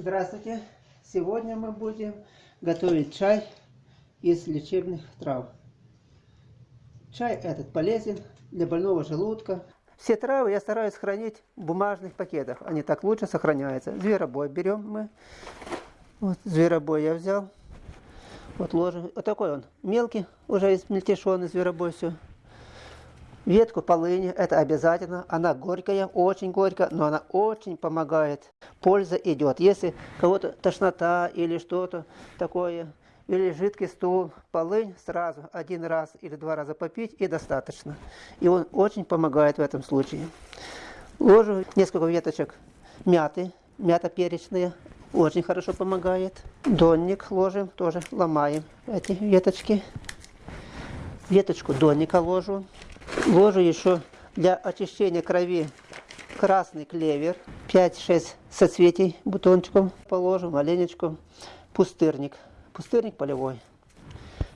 Здравствуйте! Сегодня мы будем готовить чай из лечебных трав. Чай этот полезен для больного желудка. Все травы я стараюсь хранить в бумажных пакетах. Они так лучше сохраняются. Зверобой берем мы. Вот зверобой я взял. Вот ложим. Вот такой он мелкий, уже измельтешенный зверобой все. Ветку полыни, это обязательно. Она горькая, очень горькая, но она очень помогает. Польза идет. Если кого-то тошнота или что-то такое, или жидкий стул, полынь сразу один раз или два раза попить и достаточно. И он очень помогает в этом случае. Ложу несколько веточек мяты, мята перечная, очень хорошо помогает. Донник ложим, тоже ломаем эти веточки. Веточку донника ложу. Ложу еще для очищения крови красный клевер. 5-6 соцветий бутончиком положим, оленечку. Пустырник. Пустырник полевой.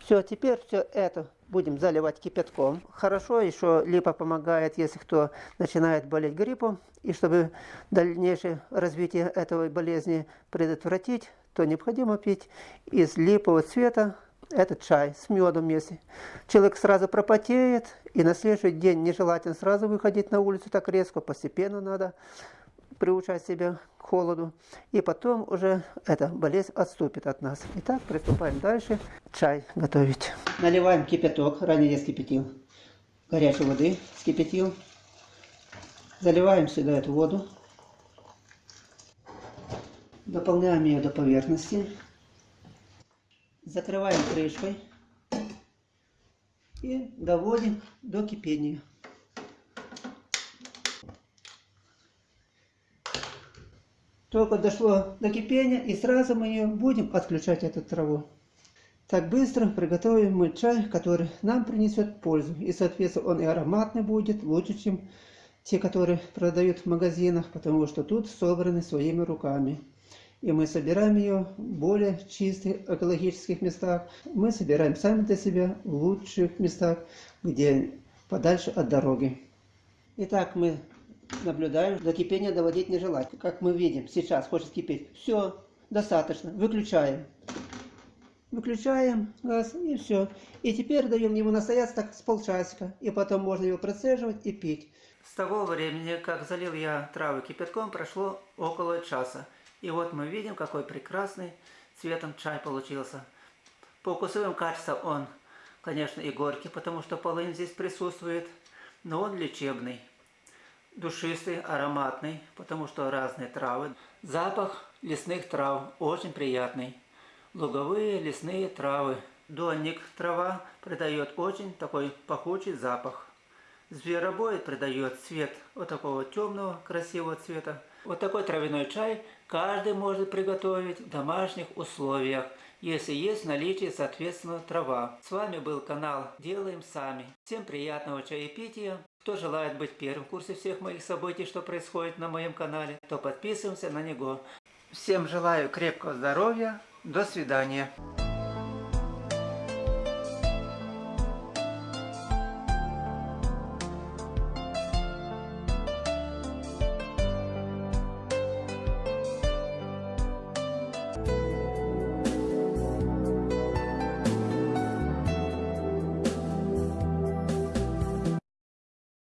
Все, теперь все это будем заливать кипятком. Хорошо еще липа помогает, если кто начинает болеть гриппом. И чтобы дальнейшее развитие этой болезни предотвратить, то необходимо пить из липового цвета этот чай с медом если человек сразу пропотеет, и на следующий день нежелательно сразу выходить на улицу так резко, постепенно надо приучать себя к холоду, и потом уже эта болезнь отступит от нас. Итак, приступаем дальше чай готовить. Наливаем кипяток, ранее я скипятил, горячей воды скипятил. Заливаем сюда эту воду, дополняем ее до поверхности. Закрываем крышкой и доводим до кипения. Только дошло до кипения и сразу мы ее будем отключать эту траву. Так быстро приготовим мы чай, который нам принесет пользу. И соответственно он и ароматный будет, лучше, чем те, которые продают в магазинах, потому что тут собраны своими руками и мы собираем ее в более чистых экологических местах. Мы собираем сами для себя в лучших местах, где подальше от дороги. Итак, мы наблюдаем, до кипения доводить не желать. Как мы видим, сейчас хочет кипеть. Все, достаточно, выключаем. Выключаем газ и все. И теперь даем ему настояться так с полчасика. И потом можно его процеживать и пить. С того времени, как залил я травы кипятком, прошло около часа. И вот мы видим, какой прекрасный цветом чай получился. По вкусовым качествам он, конечно, и горький, потому что полынь здесь присутствует, но он лечебный. Душистый, ароматный, потому что разные травы. Запах лесных трав очень приятный. Луговые лесные травы. Донник трава придает очень такой пахучий запах. Зверобой придает цвет вот такого темного, красивого цвета. Вот такой травяной чай каждый может приготовить в домашних условиях, если есть в наличии соответственно трава. С вами был канал Делаем Сами. Всем приятного чаепития. Кто желает быть первым в курсе всех моих событий, что происходит на моем канале, то подписываемся на него. Всем желаю крепкого здоровья. До свидания.